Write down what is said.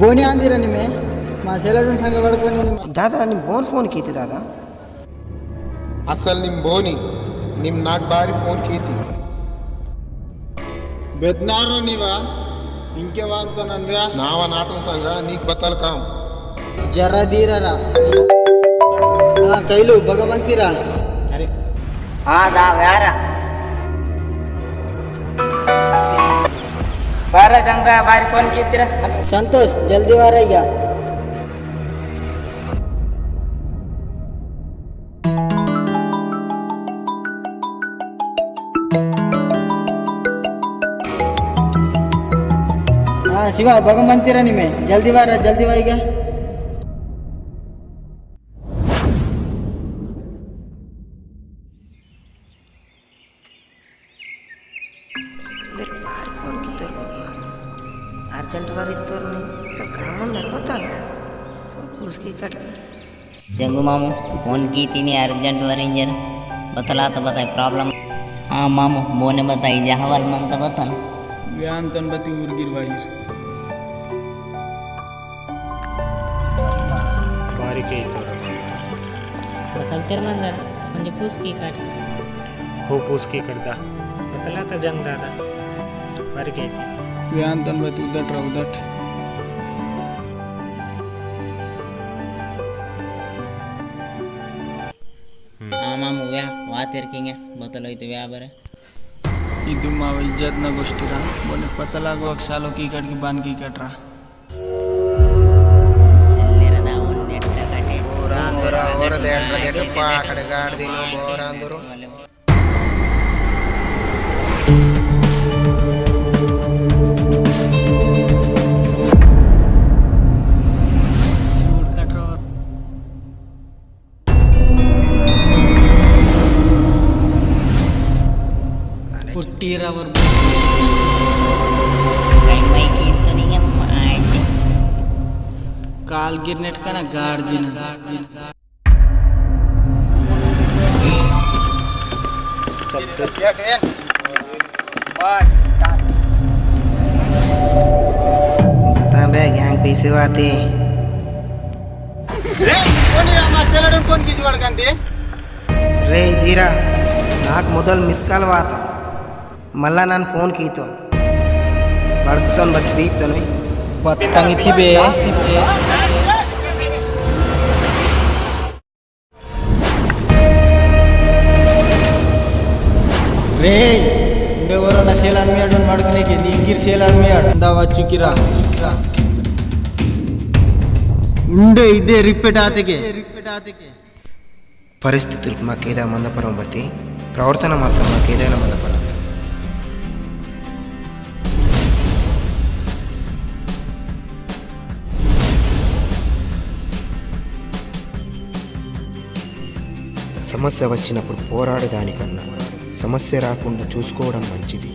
ಬೋನಿ ಅಂದಿರ ನಿಮ್ಮೆ ಮಾ ಸೆಲಡು ಸಂಘ ಪಡ್ಕೊಂಡು ನಿಮ್ಮ ದಾದಾ ನಿಮ್ಮ ಬೋನ್ ಫೋನ್ ಕೀತಿ ದಾದಾ ಅಸಲ್ ನಿಮ್ಮ ಬೋನಿ ನಿಮ್ಮ ನಾಲ್ಕು ಬಾರಿ ಫೋನ್ ಕೀತಿ ಬೆದ್ನಾರು ನೀವ ಇಂಕೆ ಅಂತ ನನ್ವ್ಯಾ ನಾವ ನಾಟಕ ಸಂಘ ನೀಕ್ ಬತ್ತಲ್ ಕಾಮ್ ಜರ ದೀರರ ಹಾಂ ಕೈಲು ಭಗವಂತಿರ ಆದಾ ವ್ಯಾರ ಬಾರ ಚಂದ ಬಾರಿ ಫೋನ್ ಕಿತ್ತೀರ ಸಂತೋಷ್ ಜಲ್ದಿ ವಾರ ಈಗ ಹಾಂ ಶಿವ ಭಗವಂತಿರ ನಿಮ್ಮೆ ಜಲ್ದಿ ವಾರ ಜಲ್ದಿ ವಾ अर्जेंट ಬರಿತ್ತು तो नहीं तो काम अंदर होता है। सब उसकी कट कर। जंगू मामू फ़ोन की थी नहीं अर्जेंट वरेंजर बतला तो बताए प्रॉब्लम? हाँ मामू मोने बताई जहाँ वाल मन तो बतल ज्ञान तो तन बती उर्गिर वायर बारी के तो।, तो बतल तेरे मंदर संजय पूछ की कट। हो पूछ की करता। बतला तो जंग दादा। बारी के थी। ಅಂತ ಬತ್ತಿ ಉದ್ದಟ್ರ ಉದ್ದಟ್ हाँ मामू व्या वात इरकिंगे बतलो तो व्या बरे ಇದು ಮಾವ ಇಜ್ಜತ್ನ ಗೋಷ್ಠಿರ ಮೊನ್ನೆ ಪತ್ತಲಾಗುವಾಗ ಸಾಲೋಕಿ ಕಟ್ಗೆ ಬಾನ್ಕಿ ಕಟ್ರ ಸೆಲ್ಲಿರದ ಒಂದೆಟ್ಟ ಕಟೆ ಬೋರಾಂದುರ clear our काल गिरनेट का ना गार्ड दिन पता बे गैंग पीछे आते रे कोणी आम्हा सेलडून कोण किशी वडकांती రే ధీరా నాకు మొదలు మిస్ కాల్ వాత ಮಲ್ಲ ನಾನು ಫೋನ್ ಕೀತು. ಬರ್ತೊಂದು ಬತ್ ಬೀತನು. ಬತ್ತಂಗಿತ್ತಿಬೆ ರೇ ಇಂಡೆ ಬರೋ ನಾ ಸೇಲ್ ಅಣ್ಮೆ ಆಡೋನ್ ಮಾಡ್ಕನಿಗೆ. ನಿಂಗಿರ್ ಸೇಲ್ ಅಣ್ಮೆ ಆಡ್ದವ ಚುಕಿರ ಚುಕಿರ. ಉಂಡೆ ಇದೆ ರಿಪೀಟ್ ಆತಗೆ. ರಿಪೀಟ್ ಆತಗೆ ಪರಿಸ್ಥಿತಿ ಮಾಕೈದ ಮಂದಪರ ಬತ್ತಿ. ಪ್ರವರ್ತನ ಮಾತ್ರ ಮಾಕೈದ ಮಂದಪರ సమస్య వచ్చినప్పుడు పోరాడేదానికన్నా సమస్య రాకుండా చూసుకోవడం మంచిది.